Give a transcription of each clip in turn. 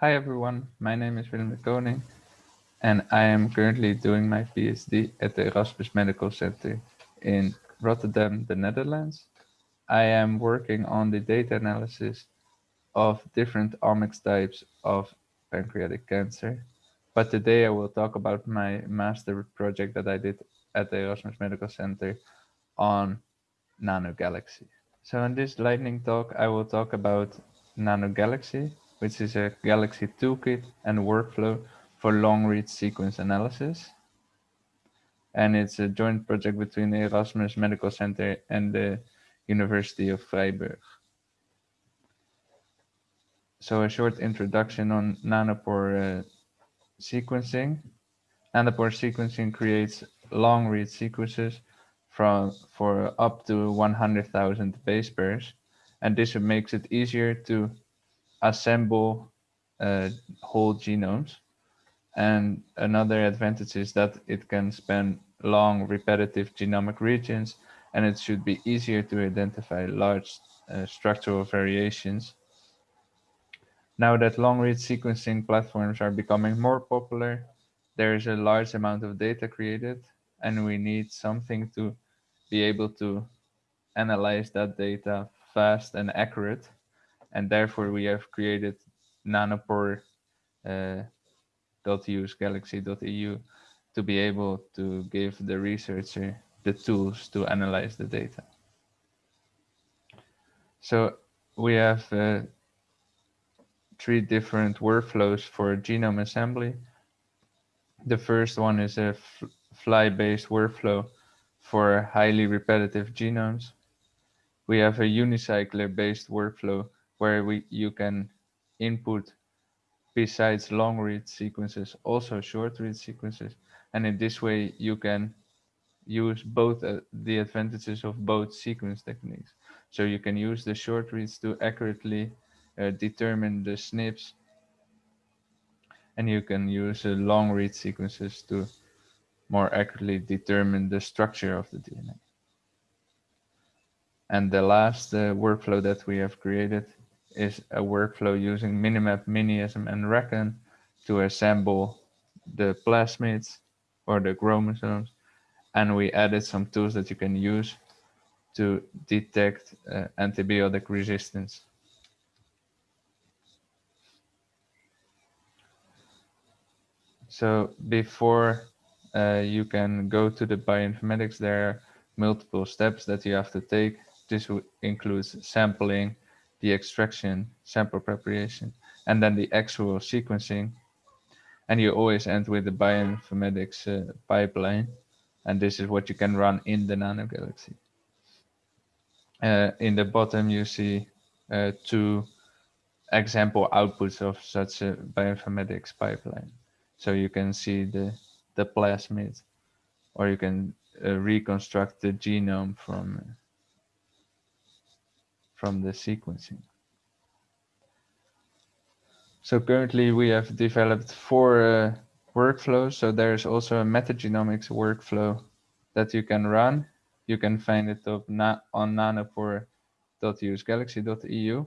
Hi everyone, my name is Willem de Koning and I am currently doing my PhD at the Erasmus Medical Center in Rotterdam, the Netherlands. I am working on the data analysis of different omics types of pancreatic cancer. But today I will talk about my master project that I did at the Erasmus Medical Center on NanoGalaxy. So in this lightning talk, I will talk about NanoGalaxy, which is a Galaxy toolkit and workflow for long-read sequence analysis. And it's a joint project between the Erasmus Medical Center and the University of Freiburg. So a short introduction on nanopore uh, sequencing. Nanopore sequencing creates long read sequences from for up to 100,000 base pairs. And this makes it easier to assemble uh, whole genomes. And another advantage is that it can span long repetitive genomic regions and it should be easier to identify large uh, structural variations. Now that long read sequencing platforms are becoming more popular, there is a large amount of data created and we need something to be able to analyze that data fast and accurate. And therefore we have created nanopore uh, .use galaxy.eu to be able to give the researcher the tools to analyze the data. So we have uh, three different workflows for genome assembly. The first one is a Flye-based workflow for highly repetitive genomes. We have a unicycler-based workflow where we you can input besides long read sequences, also short read sequences. And in this way, you can use both uh, the advantages of both sequence techniques. So you can use the short reads to accurately uh, determine the SNPs. And you can use uh, long read sequences to more accurately determine the structure of the DNA. And the last uh, workflow that we have created is a workflow using Minimap, Miniasm, and Racon to assemble the plasmids or the chromosomes. And we added some tools that you can use to detect uh, antibiotic resistance. So before uh, you can go to the bioinformatics, there are multiple steps that you have to take. This includes sampling, the extraction, sample preparation, and then the actual sequencing. And you always end with the bioinformatics uh, pipeline. And this is what you can run in the Nano Galaxy. Uh, in the bottom, you see uh, two example outputs of such a bioinformatics pipeline. So you can see the, the plasmid, or you can uh, reconstruct the genome from from the sequencing. So currently we have developed four uh, workflows. So there's also a metagenomics workflow that you can run. You can find it up na on nanopore.usegalaxy.eu.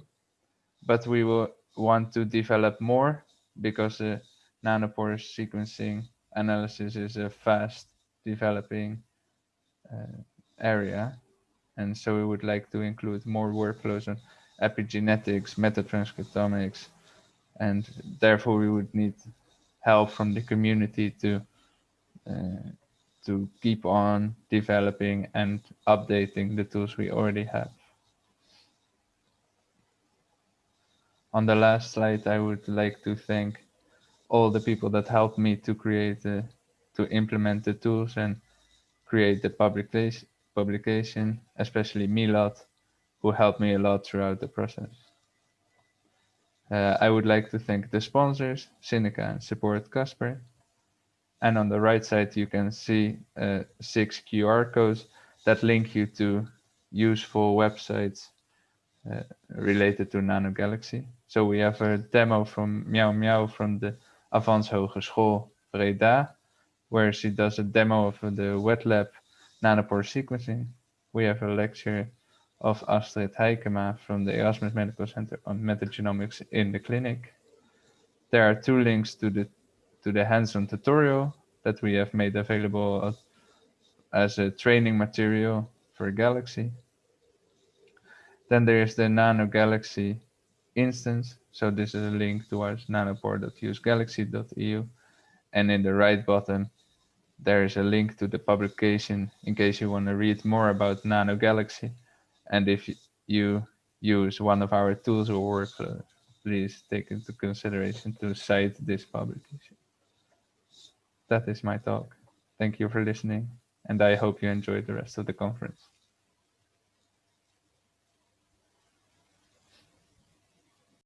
But we will want to develop more because uh, nanopore sequencing analysis is a fast developing uh, area. And so we would like to include more workflows on epigenetics, metatranscriptomics, and therefore we would need help from the community to uh, to keep on developing and updating the tools we already have. On the last slide, I would like to thank all the people that helped me to create, uh, to implement the tools and create the publication, publication, especially Milad, who helped me a lot throughout the process. Uh, I would like to thank the sponsors, Sinica and Support Casper. And on the right side, you can see uh, six QR codes that link you to useful websites uh, related to Nano Galaxy. So we have a demo from Meow Meow from the Avans Hogeschool Breda, where she does a demo of the wet lab nanopore sequencing. We have a lecture of Astrid Heikema from the Erasmus Medical Center on metagenomics in the clinic. There are two links to the to the hands-on tutorial that we have made available as a training material for Galaxy. Then there is the Nano Galaxy instance. So this is a link towards nanopore.usegalaxy.eu. And in the right bottom, there is a link to the publication in case you want to read more about Nano Galaxy. And if you use one of our tools or workflows, uh, please take into consideration to cite this publication. That is my talk. Thank you for listening, and I hope you enjoyed the rest of the conference.